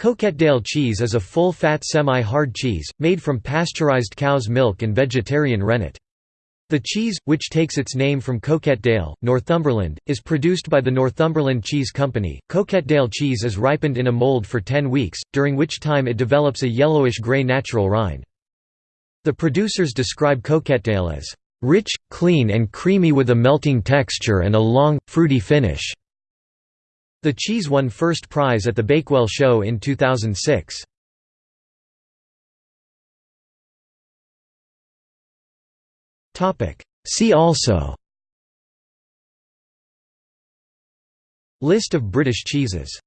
Coquetdale cheese is a full-fat semi-hard cheese, made from pasteurized cow's milk and vegetarian rennet. The cheese, which takes its name from Coquetdale, Northumberland, is produced by the Northumberland Cheese Company. Coquetdale cheese is ripened in a mold for 10 weeks, during which time it develops a yellowish-gray natural rind. The producers describe Coquetdale as rich, clean and creamy with a melting texture and a long, fruity finish. The cheese won first prize at the Bakewell Show in 2006. See also. List of British cheeses